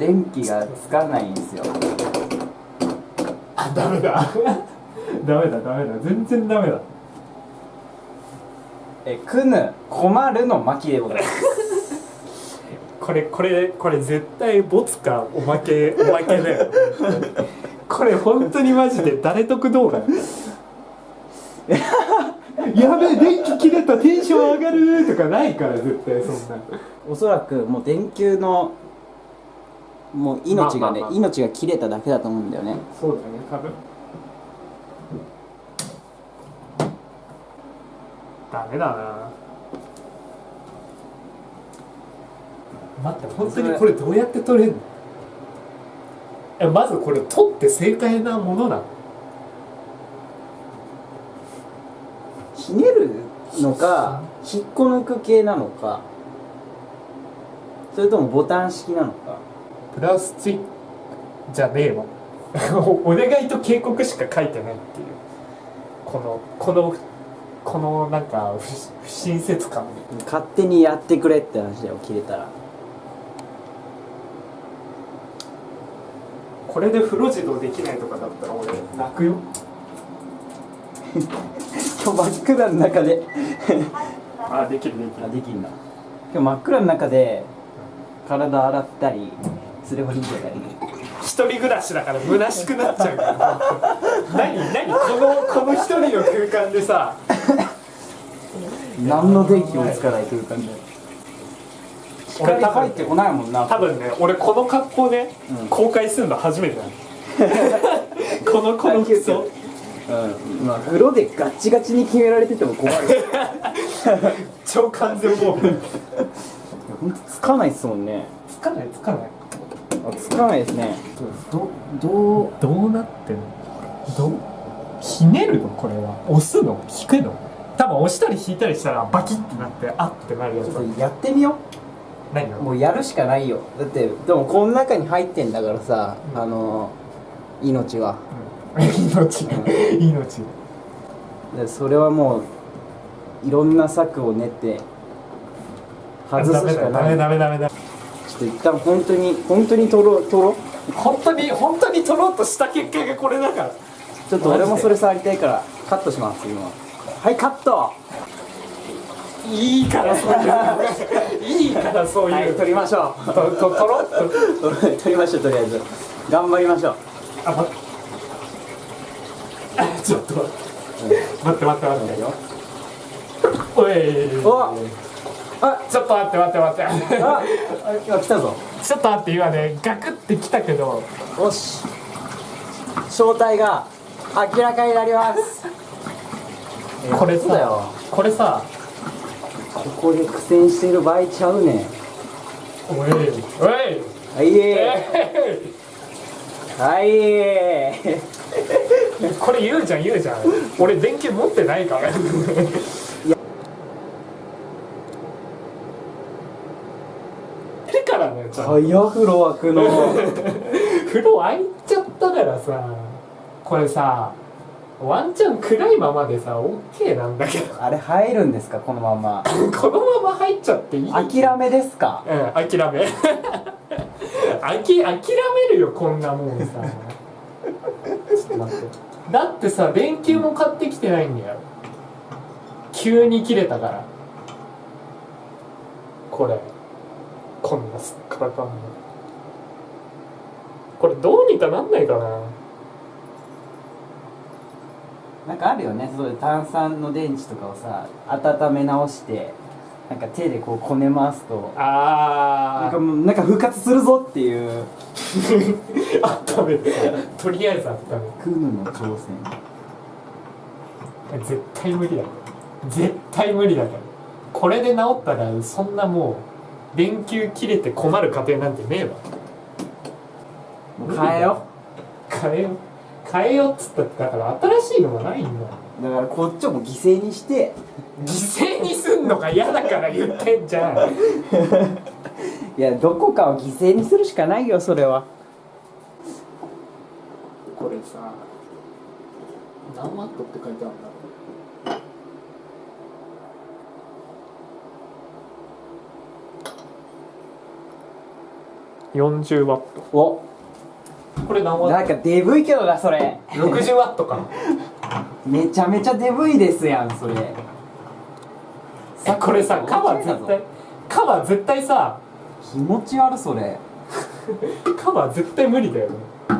電気がつかないんですよ。あダメだ。ダメだダメだ。全然ダメだ。えくぬ困るの巻でございます。これこれこれ絶対ボツかおまけおまけだよ。これ本当にマジで誰得動画やべえ電気切れたテンション上がるとかないから絶対そんな。おそらくもう電球のもう命がね、まあまあまあ。命が切れただけだと思うんだよね。そうだね多分。ダメだな。待って本当にこれどうやって取れんの？えまずこれ取って正解なものなのひねるのか引っこ抜く系なのかそれともボタン式なのかプラスチックじゃねえわ。お お願いと警告しか書いてないっていう。このこのこのなんか不不親切感。勝手にやってくれって話だよ切れたら。これで風呂自動できないとかだったら俺泣くよ。今日真っ暗の中で。あできるできあできんな今日真っ暗の中で体洗ったり釣れ針出たり一人暮らしだから虚しくなっちゃうから。何？何？このこの一人の空間でさ。何の電気もつかない空間で。光入ってこないもんな。多分ね俺この格好でうん。公開するの初めてなの このこの服装。うん。まあ風呂でガッチガチに決められてても困る。超完全防備ほんとつかないっすもんね。つかないつかないあつかないですね。どどうどうなってんの？どうひねるの？これは。押すの？引くの？多分押したり引いたりしたらバキッてなってあってなるやつ。だちょっとやってみよう。もうやるしかないよ。だってでもこの中に入ってんだからさ、あの命は。うん。命。命。でそれはもういろんな策を練って外すしかない。ダメダメだちょっと一旦本当に本当に取ろう取ろ？う本当に本当に取ろうとした結果がこれだから。ちょっと俺もそれ触りたいからカットします今。はいカット。いいからそういういいからそういう、はい。取りましょとと取ろう。と う取りましょうとりあえず。頑張りましょう。あ待って。あちょっと待って。待って待って待って。よおい。おあちょっと待って待って待って。あ今来たぞ。ちょっと待って今ねガクってきたけど。よし。正体が明らかになります。これさこれさ。ここで苦戦してる場合ちゃうね。んおいおい。はい。えはいい。これ言うじゃん言うじゃん。俺電球持ってないからからねちょっと。早風呂開くの。風呂開いちゃったからさこれさワンチャン暗いままでさ OK なんだけど。あれ入るんですかこのまま？このまま入っちゃっていい？諦めですか？うん諦め。あき諦めるよこんなもんさ。ちょっと待って。だってさ電球も買ってきてないんだよ。急に切れたから。これこんなすっからかんの。これどうにかなんないかな。なんかあるよね。そういう炭酸の電池とかをさ温め直してなんか手でこうこね回すとなんあかもうなんか復活するぞっていう。あ 温めるとりあえず温クヌの挑戦。絶対無理だ。絶対無理だから。これで治ったらそんなもう電球切れて困る家庭なんてねえわ。変えよ変えよ変えよっつったってだから新しいのがないんだだからこっちをもう犠牲にして。犠牲にすんのが嫌だから言ってんじゃん。いやどこかを犠牲にするしかないよそれは。これさ何ワットって書いてあるん40ワット。お。これ何ワッなんかデブいけどなそれ。ト ?60 ワットか めちゃめちゃデブいですやんそれ。さこれさカバー絶対カバー絶対さ気持ち悪それ。カバー絶対無理だよね。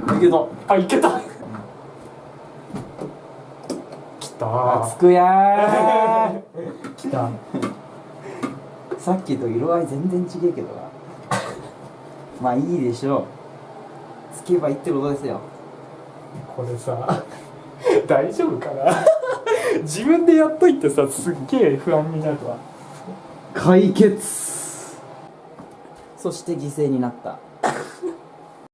だけどあいけた。きた。つくやき た。ーさっきと色合い全然違えけどなまあいいでしょう。つけばいいってことですよ。これさ 大丈夫かな？自分でやっといてさすっげえ不安になるわ。解決。そして犠牲になった